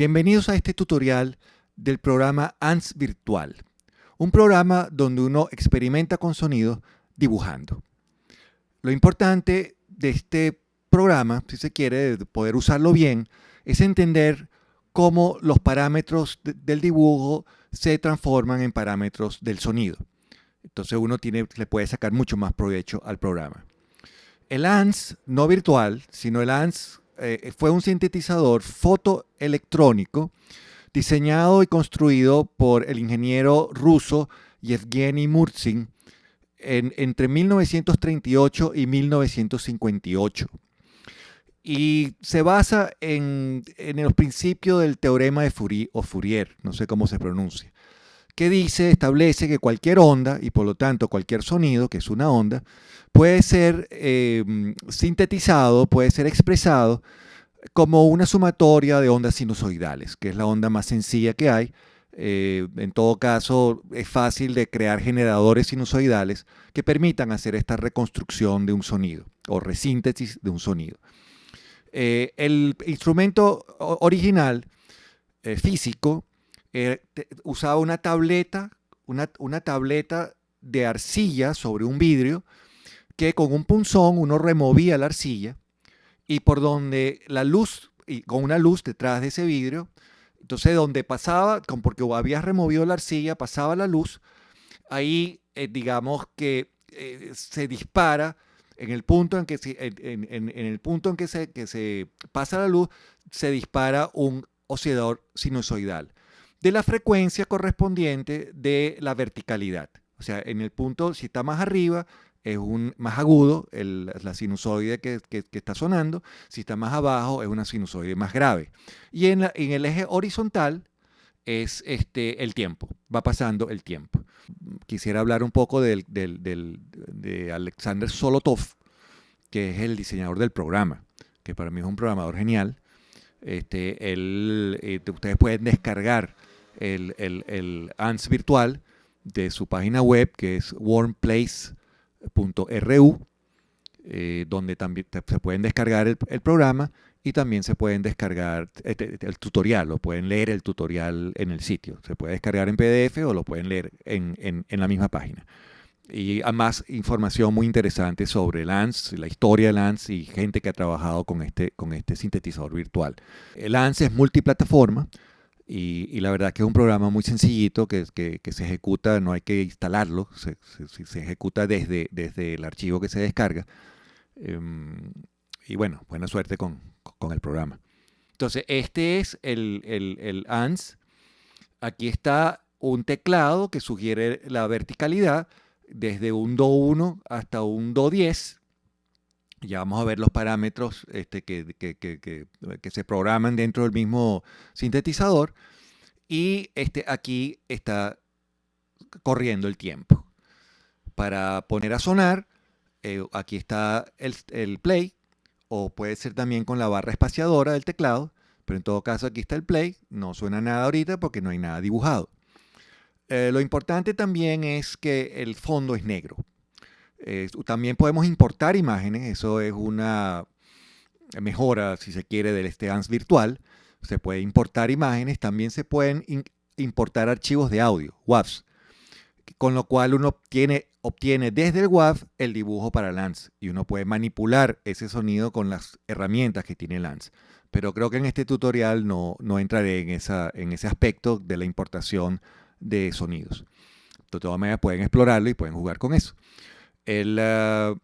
Bienvenidos a este tutorial del programa ANS Virtual, un programa donde uno experimenta con sonido dibujando. Lo importante de este programa, si se quiere, de poder usarlo bien, es entender cómo los parámetros del dibujo se transforman en parámetros del sonido. Entonces uno tiene, le puede sacar mucho más provecho al programa. El ANS, no virtual, sino el ANS eh, fue un sintetizador fotoelectrónico diseñado y construido por el ingeniero ruso Yevgeny Murzin entre 1938 y 1958. Y se basa en, en los principios del teorema de Fourier, Fourier, no sé cómo se pronuncia, que dice, establece que cualquier onda, y por lo tanto cualquier sonido, que es una onda, puede ser eh, sintetizado, puede ser expresado como una sumatoria de ondas sinusoidales, que es la onda más sencilla que hay. Eh, en todo caso, es fácil de crear generadores sinusoidales que permitan hacer esta reconstrucción de un sonido o resíntesis de un sonido. Eh, el instrumento original físico usaba una tableta, una, una tableta de arcilla sobre un vidrio que con un punzón uno removía la arcilla y por donde la luz, con una luz detrás de ese vidrio, entonces donde pasaba, porque habías removido la arcilla, pasaba la luz, ahí eh, digamos que eh, se dispara en el punto en que, se, en, el punto en que se, que se pasa la luz, se dispara un oscilador sinusoidal de la frecuencia correspondiente de la verticalidad. O sea, en el punto, si está más arriba, es un más agudo, la sinusoide que, está sonando, si está más abajo es una sinusoide más grave. Y en, el eje horizontal es este, el tiempo, va pasando el tiempo. Quisiera hablar un poco del, de Alexander Solotov, que es el diseñador del programa, que para mí es un programador genial. Este, él, eh, ustedes pueden descargar el, el, ANS virtual de su página web, que es warmplace.com .ru, eh, donde también se pueden descargar el, programa y también se pueden descargar este, el, tutorial, o pueden leer el tutorial en el sitio. Se puede descargar en PDF o lo pueden leer en, la misma página. Y además información muy interesante sobre Lance, la historia de Lance y gente que ha trabajado con este, con este sintetizador virtual. El Lance es multiplataforma, y, la verdad que es un programa muy sencillito que, se ejecuta, no hay que instalarlo, se, ejecuta desde, desde, el archivo que se descarga. Em, y bueno, buena suerte con, el programa. Entonces, este es el, el, ANS. Aquí está un teclado que sugiere la verticalidad desde un Do 1 hasta un Do 10 ya vamos a ver los parámetros este, que, que, se programan dentro del mismo sintetizador. Y este, aquí está corriendo el tiempo. Para poner a sonar, eh, aquí está el, el, play, o puede ser también con la barra espaciadora del teclado, pero en todo caso aquí está el play, no suena nada ahorita porque no hay nada dibujado. Eh, lo importante también es que el fondo es negro. Eh, también podemos importar imágenes, eso es una mejora, si se quiere, del ANS virtual. Se puede importar imágenes, también se pueden importar archivos de audio, WAVs, con lo cual uno obtiene, obtiene desde el WAV el dibujo para LANS y uno puede manipular ese sonido con las herramientas que tiene LANS. Pero creo que en este tutorial no, no entraré en, esa, en ese aspecto de la importación de sonidos. De todas maneras pueden explorarlo y pueden jugar con eso. El, ah,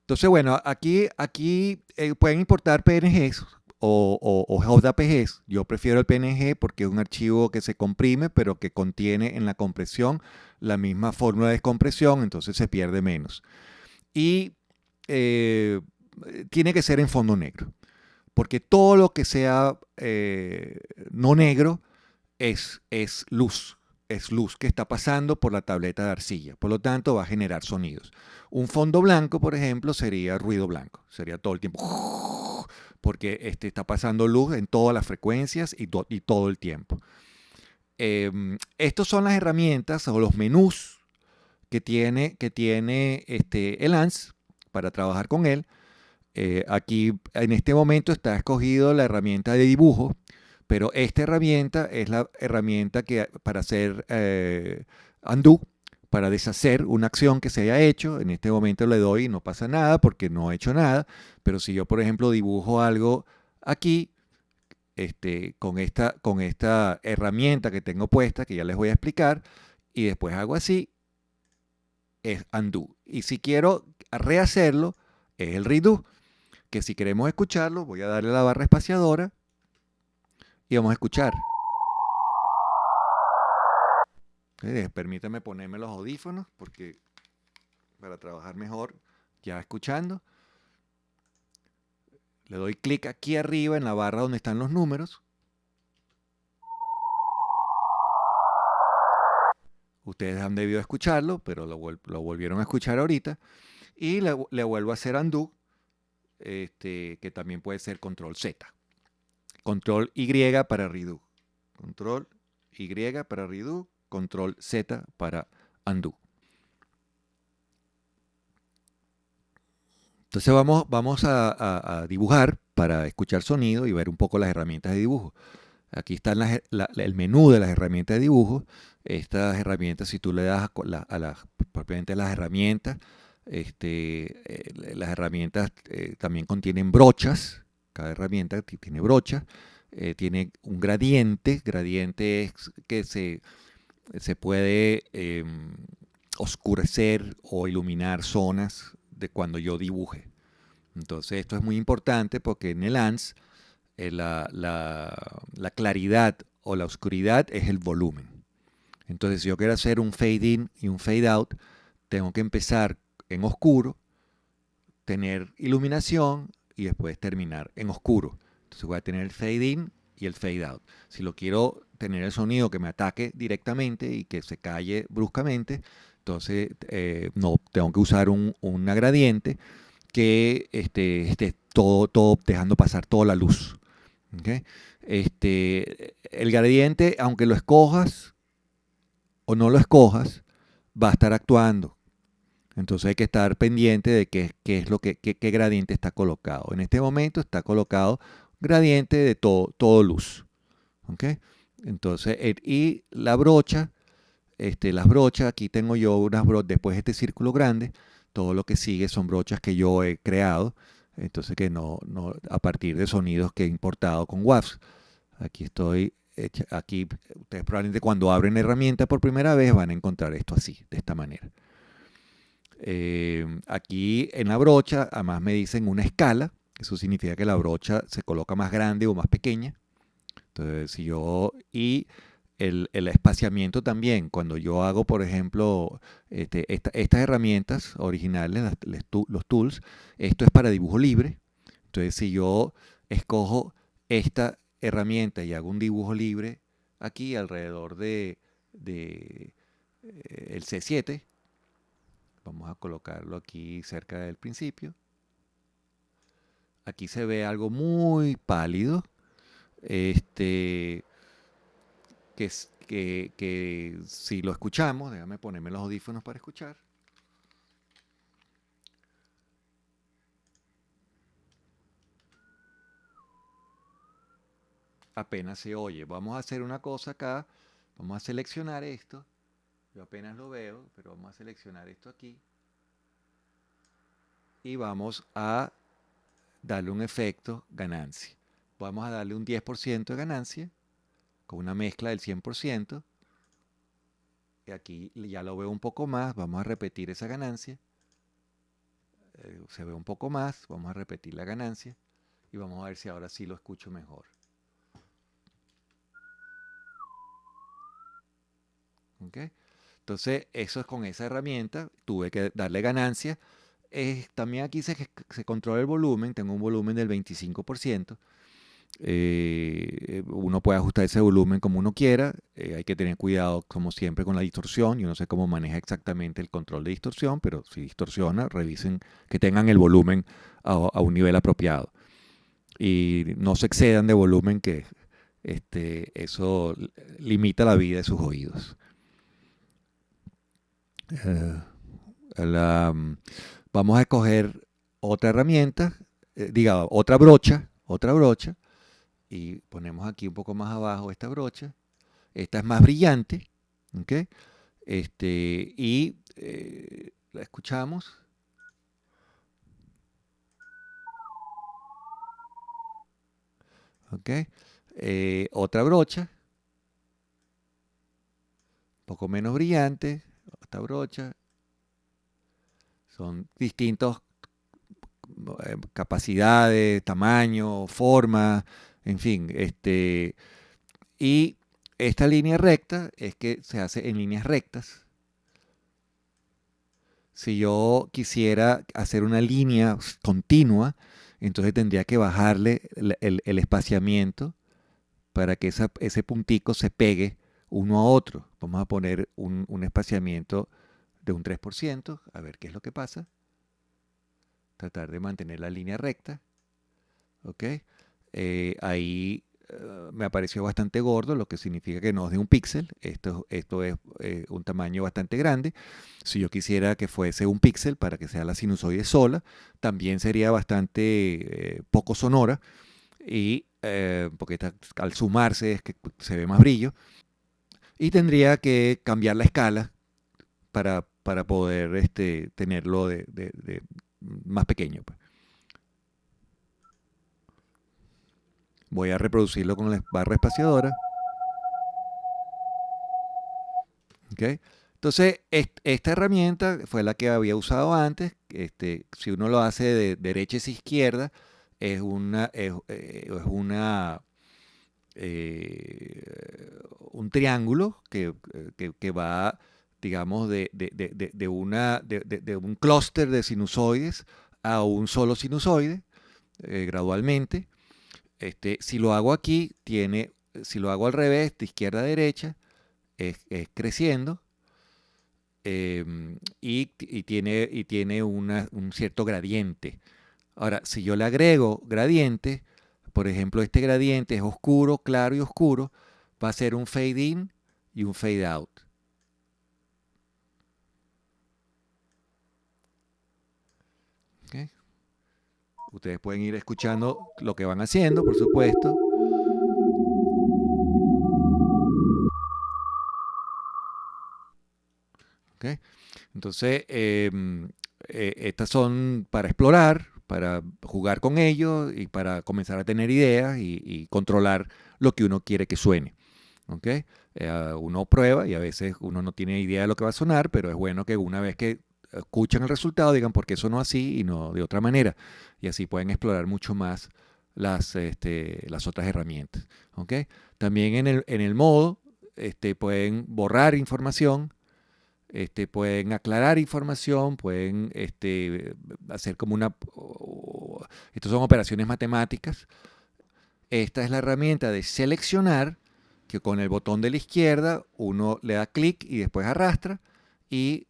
entonces, bueno, aquí, aquí eh, pueden importar PNGs o, o, JPGs. Yo prefiero el PNG porque es un archivo que se comprime, pero que contiene en la compresión la misma fórmula de descompresión, entonces se pierde menos. Y eh, tiene que ser en fondo negro, porque todo lo que sea eh, no negro es, es luz es luz que está pasando por la tableta de arcilla, por lo tanto va a generar sonidos. Un fondo blanco, por ejemplo, sería ruido blanco, sería todo el tiempo, porque este, está pasando luz en todas las frecuencias y, todo el tiempo. Eh, Estas son las herramientas o los menús que tiene, que tiene este, el ANS para trabajar con él. Eh, aquí en este momento está escogido la herramienta de dibujo, Pero esta herramienta es la herramienta que para hacer eh, undo, para deshacer una acción que se haya hecho. En este momento le doy y no pasa nada porque no he hecho nada. Pero si yo, por ejemplo, dibujo algo aquí, este, con, esta, con esta herramienta que tengo puesta, que ya les voy a explicar, y después hago así, es undo. Y si quiero rehacerlo, es el redo, que si queremos escucharlo, voy a darle la barra espaciadora y vamos a escuchar. permítame ponerme los audífonos porque para trabajar mejor ya escuchando. Le doy clic aquí arriba en la barra donde están los números. Ustedes han debido escucharlo, pero lo, volvieron a escuchar ahorita. Y le, vuelvo a hacer undo, este, que también puede ser control Z. Control Y para redo. Control Y para redo. Control Z para undo. Entonces vamos, vamos a, dibujar para escuchar sonido y ver un poco las herramientas de dibujo. Aquí está el menú de las herramientas de dibujo. Estas herramientas, si tú le das a, las, propiamente las herramientas, este, eh, las herramientas eh, también contienen brochas. Cada herramienta tiene brochas. Eh, tiene un gradiente. Gradiente es que se, se puede em, oscurecer o iluminar zonas de cuando yo dibuje. Entonces esto es muy importante porque en el ANS eh, la, la, claridad o la oscuridad es el volumen. Entonces si yo quiero hacer un fade in y un fade out, tengo que empezar en oscuro, tener iluminación y después terminar en oscuro. Entonces voy a tener el fade in y el fade out. Si lo quiero tener el sonido que me ataque directamente y que se calle bruscamente, entonces, eh, no, tengo que usar un, gradiente que esté, esté, todo, todo dejando pasar toda la luz. Este, el gradiente, aunque lo escojas o no lo escojas, va a estar actuando. Entonces hay que estar pendiente de qué, qué es lo que, qué, gradiente está colocado. En este momento está colocado gradiente de todo, todo luz. Entonces, y la brocha este, las brochas, aquí tengo yo unas brochas, después de este círculo grande, todo lo que sigue son brochas que yo he creado, entonces que no, no a partir de sonidos que he importado con WAVs. Aquí estoy, aquí ustedes probablemente cuando abren herramienta por primera vez van a encontrar esto así, de esta manera. Eh, aquí en la brocha, además me dicen una escala, eso significa que la brocha se coloca más grande o más pequeña. Entonces, si yo, y el, espaciamiento también. Cuando yo hago, por ejemplo, este, estas herramientas originales, los tools, esto es para dibujo libre. Entonces, si yo escojo esta herramienta y hago un dibujo libre aquí alrededor de, de eh, el C7, vamos a colocarlo aquí cerca del principio. Aquí se ve algo muy pálido. Este, que, que, si lo escuchamos, déjame ponerme los audífonos para escuchar. Apenas se oye. Vamos a hacer una cosa acá. Vamos a seleccionar esto. Yo apenas lo veo, pero vamos a seleccionar esto aquí. Y vamos a darle un efecto ganancia. Vamos a darle un 10% de ganancia con una mezcla del 100%. Y aquí ya lo veo un poco más, vamos a repetir esa ganancia. Eh, se ve un poco más, vamos a repetir la ganancia y vamos a ver si ahora sí lo escucho mejor. Entonces, eso es con esa herramienta, tuve que darle ganancia. también aquí se, se controla el volumen, tengo un volumen del 25%. Eh, uno puede ajustar ese volumen como uno quiera. Eh, hay que tener cuidado, como siempre, con la distorsión. Yo no sé cómo maneja exactamente el control de distorsión, pero si distorsiona, revisen que tengan el volumen a, un nivel apropiado. Y no se excedan de volumen, que este, eso limita la vida de sus oídos. Eh, vamos a escoger otra herramienta, diga, otra brocha, otra brocha y ponemos aquí un poco más abajo esta brocha. Esta es más brillante, ¿ok? Este, y eh, la escuchamos. ¿Ok? Eh, otra brocha, un poco menos brillante, esta brocha. Son distintos eh, capacidades, tamaño, forma, en fin. Este, y esta línea recta es que se hace en líneas rectas. Si yo quisiera hacer una línea continua, entonces tendría que bajarle el, espaciamiento para que ese puntico se pegue uno a otro. Vamos a poner un, espaciamiento de un 3%, a ver qué es lo que pasa. Tratar de mantener la línea recta. ¿Ok? Eh, ahí eh, me apareció bastante gordo, lo que significa que no es de un píxel. Esto, esto es eh, un tamaño bastante grande. Si yo quisiera que fuese un píxel para que sea la sinusoide sola, también sería bastante poco sonora. Y porque al sumarse es que se ve más brillo. Y tendría que cambiar la escala para, para poder este, tenerlo de, más pequeño. Pues. Voy a reproducirlo con la barra espaciadora. Entonces, esta herramienta fue la que había usado antes. Este, si uno lo hace de derecha a izquierda, es una, es, eh, una eh, un triángulo que, va, digamos, de, una, de, un clúster de sinusoides a un solo sinusoide eh, gradualmente. Este, si lo hago aquí, tiene, si lo hago al revés, de izquierda a derecha, es, creciendo em, y, tiene, y tiene un cierto gradiente. Ahora, si yo le agrego gradiente, por ejemplo, este gradiente es oscuro, claro y oscuro, va a ser un fade in y un fade out. Ustedes pueden ir escuchando lo que van haciendo, por supuesto. Entonces, em, eh, estas son para explorar, para jugar con ellos y para comenzar a tener ideas y, controlar lo que uno quiere que suene. Eh, uno prueba y a veces uno no tiene idea de lo que va a sonar, pero es bueno que una vez que escuchan el resultado, digan por qué sonó así y no de otra manera. Y así pueden explorar mucho más las, este, otras herramientas. ¿okay? También en el, en el modo este, pueden borrar información, este, pueden aclarar información, pueden este, hacer como una... Estas son operaciones matemáticas. Esta es la herramienta de seleccionar, que con el botón de la izquierda uno le da clic y después arrastra y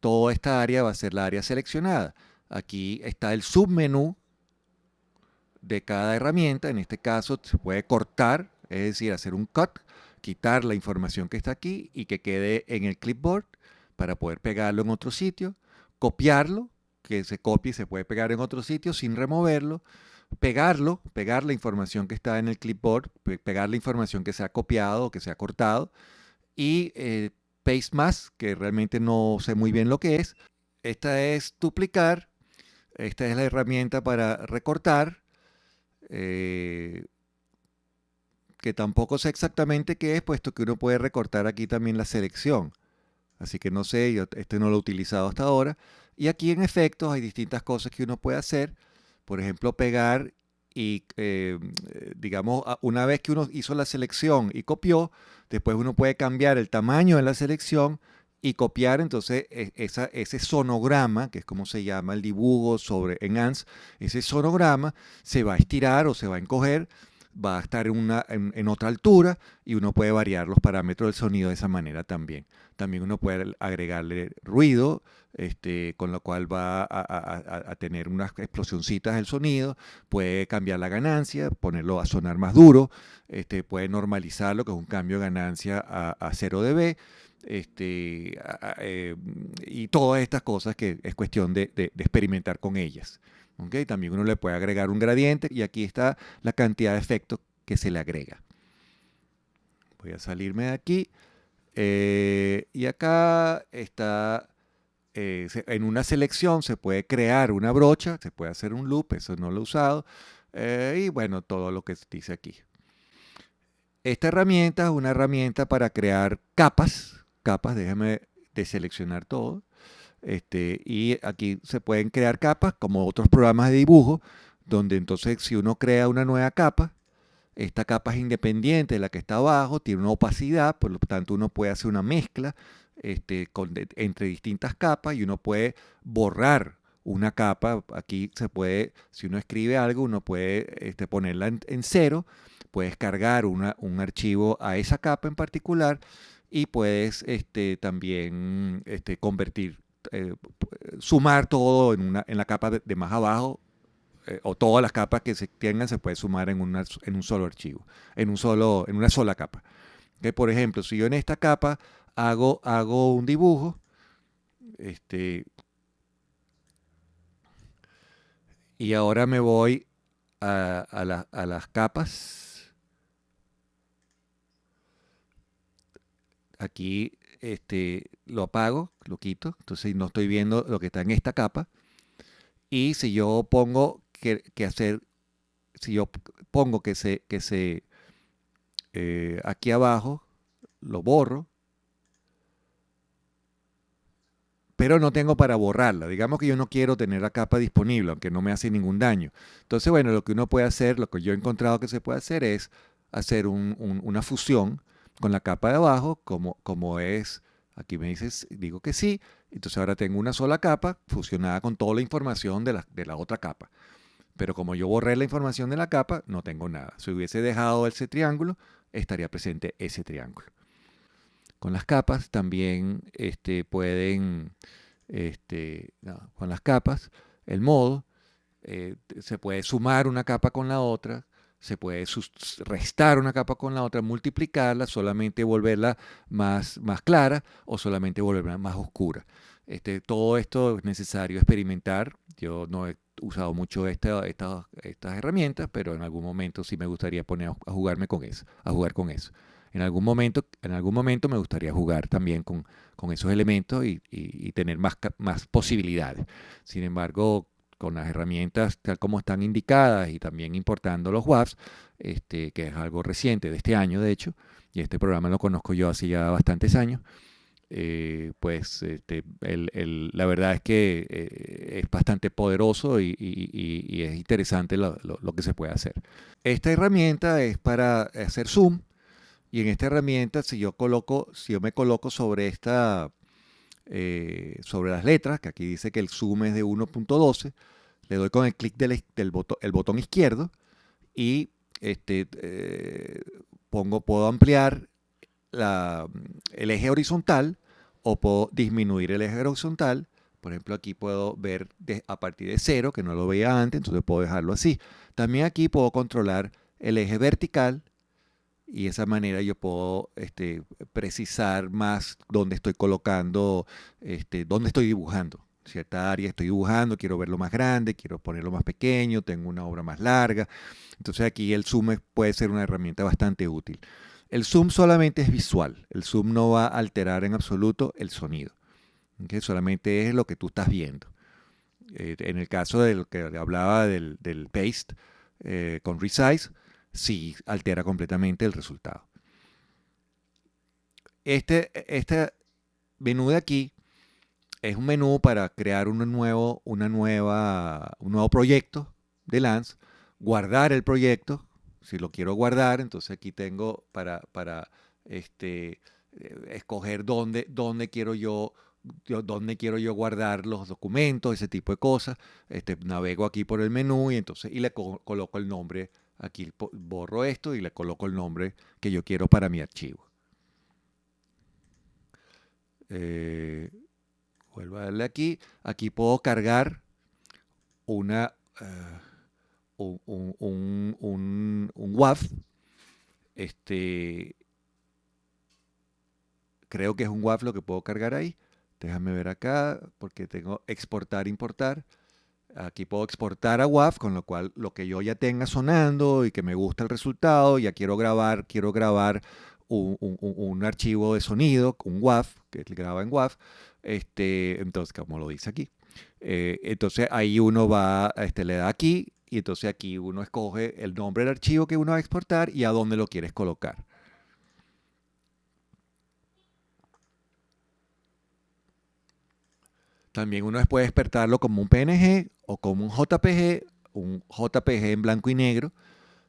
toda esta área va a ser la área seleccionada. Aquí está el submenú de cada herramienta. En este caso se puede cortar, es decir, hacer un cut, quitar la información que está aquí y que quede en el clipboard para poder pegarlo en otro sitio, copiarlo, que se copie y se puede pegar en otro sitio sin removerlo, pegarlo, pegar la información que está en el clipboard, pegar la información que se ha copiado o que se ha cortado y eh, Paste Más, que realmente no sé muy bien lo que es. Esta es duplicar. Esta es la herramienta para recortar. Eh, que tampoco sé exactamente qué es, puesto que uno puede recortar aquí también la selección. Así que no sé, yo este no lo he utilizado hasta ahora. Y aquí en efectos hay distintas cosas que uno puede hacer. Por ejemplo, pegar y eh, digamos, una vez que uno hizo la selección y copió, después uno puede cambiar el tamaño de la selección y copiar entonces e, ese sonograma, que es como se llama el dibujo sobre en ANS, ese sonograma se va a estirar o se va a encoger, va a estar en, una, en otra altura y uno puede variar los parámetros del sonido de esa manera también. También uno puede agregarle ruido, este, con lo cual va a, tener unas explosioncitas del sonido, puede cambiar la ganancia, ponerlo a sonar más duro, este, puede normalizarlo, que es un cambio de ganancia a, 0 dB, este, eh, y todas estas cosas que es cuestión de, experimentar con ellas. También uno le puede agregar un gradiente y aquí está la cantidad de efectos que se le agrega. Voy a salirme de aquí. Eh, y acá está, eh, en una selección se puede crear una brocha, se puede hacer un loop, eso no lo he usado. Eh, y bueno, todo lo que dice aquí. Esta herramienta es una herramienta para crear capas. Capas, déjame deseleccionar todo. Este, y aquí se pueden crear capas como otros programas de dibujo, donde entonces si uno crea una nueva capa, esta capa es independiente de la que está abajo, tiene una opacidad, por lo tanto uno puede hacer una mezcla este, entre distintas capas y uno puede borrar una capa. Aquí se puede, si uno escribe algo, uno puede este, ponerla en, cero, puedes cargar un archivo a esa capa en particular y puedes este, también convertir, eh, sumar todo en, una, en la capa de más abajo eh, o todas las capas que se tengan se puede sumar en, en un solo archivo, en, un solo, en una sola capa. Que por ejemplo, si yo en esta capa hago, hago un dibujo, este, y ahora me voy a, a las capas. Aquí este, lo apago, lo quito, entonces no estoy viendo lo que está en esta capa. Y si yo pongo que, hacer, si yo pongo que se, que se eh, aquí abajo, lo borro, pero no tengo para borrarla. Digamos que yo no quiero tener la capa disponible, aunque no me hace ningún daño. Entonces, bueno, lo que uno puede hacer, lo que yo he encontrado que se puede hacer es hacer una fusión con la capa de abajo, como, como es, aquí me dices, digo que sí, entonces ahora tengo una sola capa fusionada con toda la información de la, de la otra capa. Pero como yo borré la información de la capa, no tengo nada. Si hubiese dejado ese triángulo, estaría presente ese triángulo. Con las capas también este, pueden, este, con las capas, el modo, eh, se puede sumar una capa con la otra, se puede restar una capa con la otra, multiplicarla, solamente volverla más, más clara o solamente volverla más oscura. Este, todo esto es necesario experimentar. Yo no he usado mucho estas herramientas, pero en algún momento sí me gustaría poner a jugarme con eso, a jugar con eso. En algún momento, en algún momento me gustaría jugar también con, esos elementos y, tener más, más posibilidades. Sin embargo, con las herramientas tal como están indicadas y también importando los WAFs, este, que es algo reciente de este año, de hecho, y este programa lo conozco yo hace ya bastantes años, eh, pues este, la verdad es que eh, es bastante poderoso y, es interesante lo, que se puede hacer. Esta herramienta es para hacer zoom y en esta herramienta si yo coloco, si yo me coloco sobre esta, eh, sobre las letras, que aquí dice que el zoom es de 1.12, le doy con el clic del, botón, el botón izquierdo y este, pongo, puedo ampliar el eje horizontal o puedo disminuir el eje horizontal. Por ejemplo, aquí puedo ver a partir de cero, que no lo veía antes, entonces puedo dejarlo así. También aquí puedo controlar el eje vertical y de esa manera yo puedo este, precisar más dónde estoy colocando, este, dónde estoy dibujando. Cierta área estoy dibujando, quiero verlo más grande, quiero ponerlo más pequeño, tengo una obra más larga. Entonces aquí el zoom puede ser una herramienta bastante útil. El zoom solamente es visual, el zoom no va a alterar en absoluto el sonido, solamente es lo que tú estás viendo. Eh, en el caso del que hablaba del, paste eh, con resize, sí altera completamente el resultado. Este, este menú de aquí es un menú para crear un nuevo, una nueva, un nuevo proyecto de Lance, guardar el proyecto, si lo quiero guardar, entonces aquí tengo para, para este, eh, escoger dónde, dónde quiero yo dónde quiero yo guardar los documentos, ese tipo de cosas. Este, navego aquí por el menú y entonces y le coloco el nombre. Aquí borro esto y le coloco el nombre que yo quiero para mi archivo. Eh, vuelvo a darle aquí. Aquí puedo cargar una, eh, un, un, WAF. Este, creo que es un WAF lo que puedo cargar ahí. Déjame ver acá, porque tengo exportar, importar. Aquí puedo exportar a WAV, con lo cual lo que yo ya tenga sonando y que me gusta el resultado, ya quiero grabar, quiero grabar un, archivo de sonido, un WAV, que graba en WAV, este, entonces, como lo dice aquí. Eh, entonces ahí uno va, este, le da aquí y entonces aquí uno escoge el nombre del archivo que uno va a exportar y a dónde lo quieres colocar. También uno puede despertarlo como un PNG o como un JPG, un JPG en blanco y negro.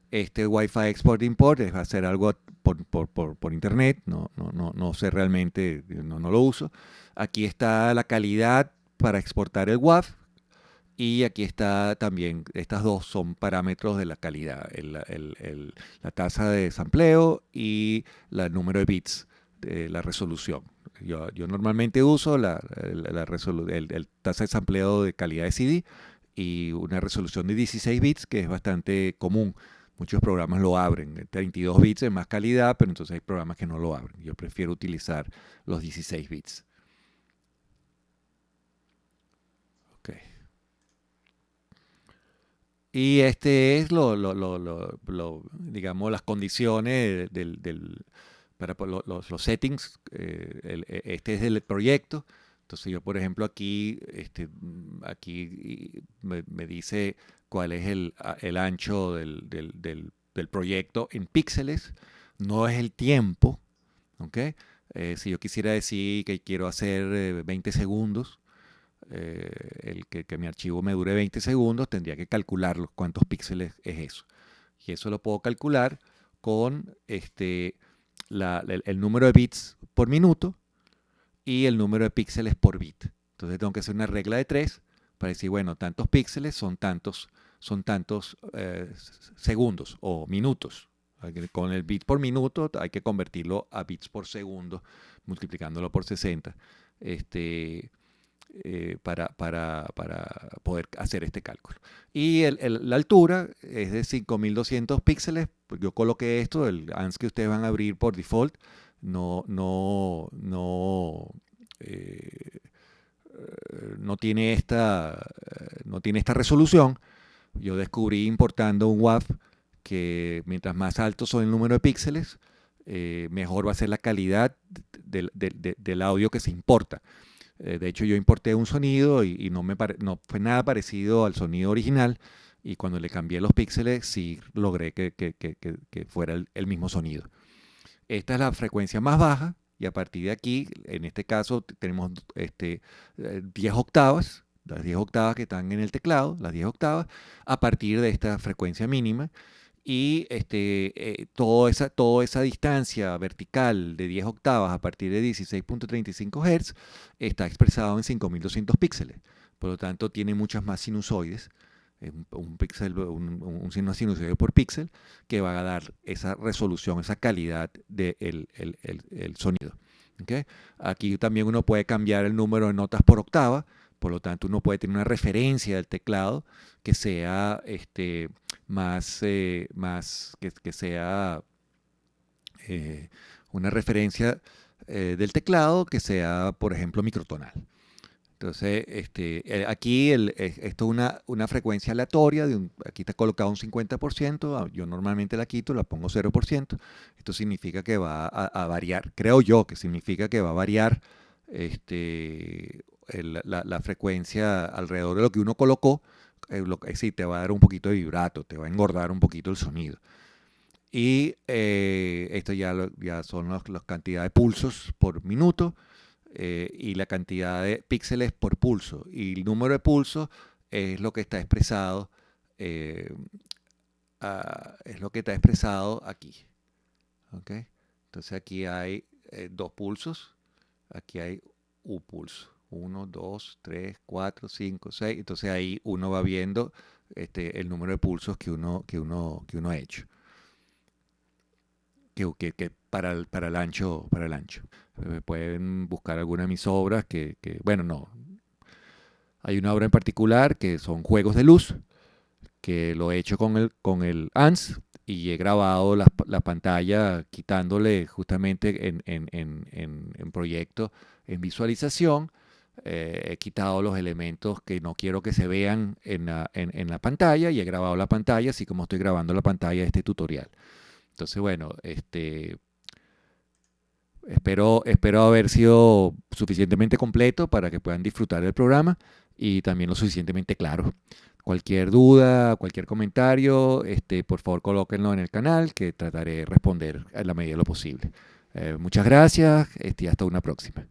Este Wi-Fi Export Import es hacer algo por, internet, no, no, no, no, sé realmente, no, no lo uso. Aquí está la calidad para exportar el WAV, y aquí está también, estas dos son parámetros de la calidad, la tasa de sampleo y el número de bits de la resolución. Yo, normalmente uso la, el, tasa de sampleo de calidad de CD y una resolución de 16 bits que es bastante común. Muchos programas lo abren, 32 bits es más calidad, pero entonces hay programas que no lo abren. Yo prefiero utilizar los 16 bits. Y este es lo, digamos, las condiciones del, para los, settings. Eh, e, este es el proyecto. Entonces yo, por ejemplo, aquí, este, aquí me, dice cuál es el, ancho del, proyecto en píxeles. No es el tiempo. ¿okay? Eh, si yo quisiera decir que quiero hacer 20 eh, segundos, eh, el que, mi archivo me dure 20 segundos, tendría que calcular cuántos píxeles es eso. Y eso lo puedo calcular con este, el, número de bits por minuto y el número de píxeles por bit. Entonces tengo que hacer una regla de 3 para decir, bueno, tantos píxeles son tantos, son tantos eh, segundos o minutos. Con el bit por minuto hay que convertirlo a bits por segundo, multiplicándolo por 60. Este, eh, para, poder hacer este cálculo. Y la altura es de 5200 píxeles. Yo coloqué esto, el ANS que ustedes van a abrir por default, no, no, no, eh, no, tiene, esta, no tiene esta resolución. Yo descubrí importando un WAV que mientras más alto son el número de píxeles, eh, mejor va a ser la calidad del audio que se importa. Eh, de hecho, yo importé un sonido y, no, me no fue nada parecido al sonido original. Y cuando le cambié los píxeles, sí logré que, fuera el, mismo sonido. Esta es la frecuencia más baja. Y a partir de aquí, en este caso, tenemos este, 10 eh, octavas, las 10 octavas que están en el teclado, las 10 octavas, a partir de esta frecuencia mínima y este, eh, toda, esa, toda esa distancia vertical de 10 octavas a partir de 16.35 Hz está expresado en 5200 píxeles. Por lo tanto, tiene muchas más sinusoides, un, píxel, un, un, sinusoide por píxel, que va a dar esa resolución, esa calidad del el, sonido. Aquí también uno puede cambiar el número de notas por octava, por lo tanto uno puede tener una referencia del teclado que sea este, más, eh, más que, sea eh, una referencia eh, del teclado que sea, por ejemplo, microtonal. Entonces, este, aquí esto es una, una, frecuencia aleatoria, aquí está colocado un 50%, ah, yo normalmente la quito, la pongo 0%, esto significa que va a, variar, creo yo que significa que va a variar este, la, frecuencia alrededor de lo que uno colocó, eh, lo, sí, te va a dar un poquito de vibrato, te va a engordar un poquito el sonido. Y eh, esto ya, ya son las cantidades de pulsos por minuto eh, y la cantidad de píxeles por pulso. Y el número de pulsos es lo que está expresado, es lo que está expresado aquí. Entonces aquí hay dos pulsos, aquí hay un pulso. 1, 2, 3, 4, 5, 6. Entonces ahí uno va viendo este, el número de pulsos que uno, que uno, que uno ha hecho. Que, que, para, el, para, el ancho, para el ancho. Eh, pueden buscar alguna de mis obras que, que, bueno, no. Hay una obra en particular que son juegos de luz, que lo he hecho con el, con el ANS y he grabado la, la pantalla quitándole justamente en, en, en, en proyecto, en visualización, eh, he quitado los elementos que no quiero que se vean en la, en la, pantalla y he grabado la pantalla así como estoy grabando la pantalla de este tutorial. Entonces, bueno, este, espero, espero haber sido suficientemente completo para que puedan disfrutar del programa y también lo suficientemente claro. Cualquier duda, cualquier comentario, este, por favor colóquenlo en el canal que trataré de responder a la medida de lo posible. Eh, muchas gracias este, hasta una próxima.